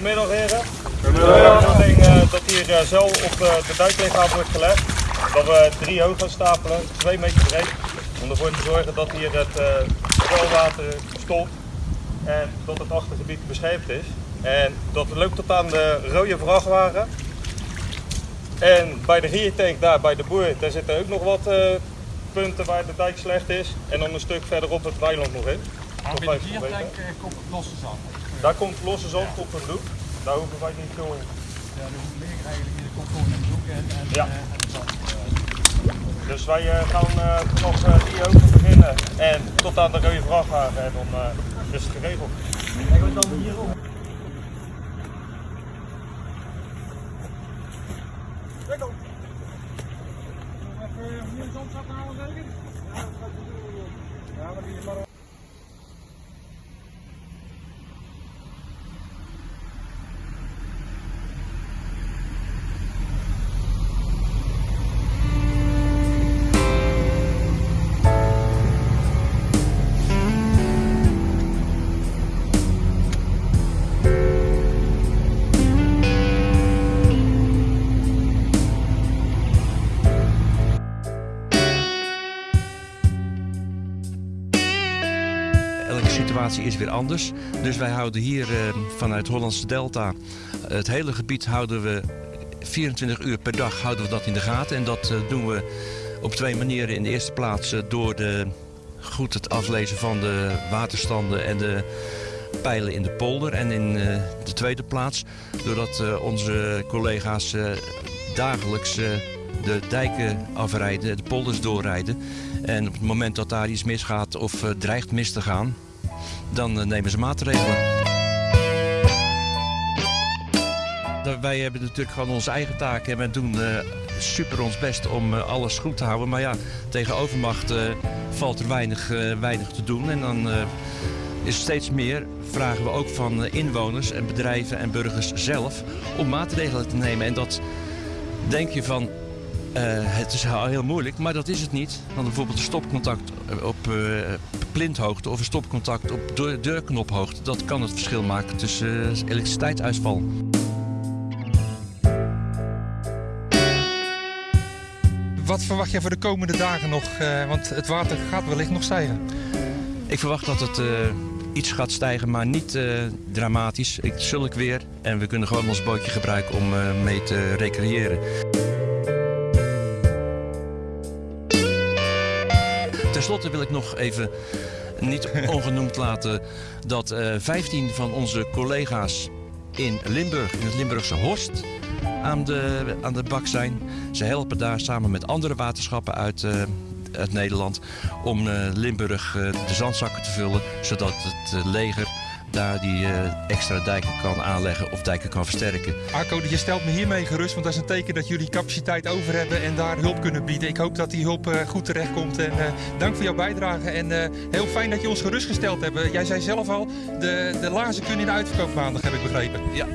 Goedemiddag heren. Goedemiddag. De bedoeling eh, dat hier eh, zo op eh, de duiklichaam wordt gelegd. Dat we drie hoog gaan stapelen, twee meter breed. Om ervoor te zorgen dat hier het kwelwater stopt en dat het achtergebied beschermd is. En dat loopt tot aan de rode vrachtwagen. En bij de riertank daar bij de boer, daar zitten ook nog wat punten waar de dijk slecht is. En dan een stuk verderop het weiland nog in. Maar bij de riertank uh, komt losse zand. Daar komt losse zand op een doek. Daar hoeven wij niet veel in. Ja, er hoeft meer eigenlijk de komt gewoon een doek en, en, Ja. uh, en zand. Dus wij uh, gaan uh, vanaf die ogen beginnen en tot aan de rode vrachtwagen en dan is het geregeld. Kijk, we dan hierop. Kijk op. Even opnieuw zand zakken halen zeker? Situatie is weer anders. Dus wij houden hier uh, vanuit Hollandse Delta het hele gebied houden we 24 uur per dag houden we dat in de gaten. En dat uh, doen we op twee manieren. In de eerste plaats uh, door de, goed het aflezen van de waterstanden en de pijlen in de polder. En in de tweede plaats doordat onze collega's dagelijks de dijken afrijden, de polders doorrijden. En op het moment dat daar iets misgaat of dreigt mis te gaan, dan uh, nemen ze maatregelen. Wij hebben natuurlijk gewoon onze eigen taken en we doen uh, super ons best om alles goed te houden. Maar ja, tegen overmacht valt er weinig, weinig te doen. En dan is steeds meer, vragen we ook van inwoners en bedrijven en burgers zelf om maatregelen te nemen. En dat denk je van, uh, het is heel moeilijk, maar dat is het niet. Want bijvoorbeeld een stopcontact op uh, plinthoogte of een stopcontact op deur deurknophoogte, dat kan het verschil maken tussen uh, elektriciteitsuitval. Wat verwacht jij voor de komende dagen nog? want het water gaat wellicht nog stijgen. Ik verwacht dat het iets gaat stijgen, maar niet dramatisch. Ik zulk weer en we kunnen gewoon ons bootje gebruiken om mee te recreëren. Ten slotte wil ik nog even niet ongenoemd laten dat uh, 15 van onze collega's in Limburg, in het Limburgse Horst, aan de, aan de bak zijn. Ze helpen daar samen met andere waterschappen uit, uh, uit Nederland om uh, Limburg de zandzakken te vullen, zodat het leger daar die uh, extra dijken kan aanleggen of dijken kan versterken. Arco, je stelt me hiermee gerust, want dat is een teken dat jullie capaciteit over hebben en daar hulp kunnen bieden. Ik hoop dat die hulp uh, goed terecht komt en uh, dank voor jouw bijdrage en heel fijn dat je ons gerustgesteld hebt. Jij zei zelf al, de, de laarzen kunnen in de uitverkoop maandag, heb ik begrepen. Ja,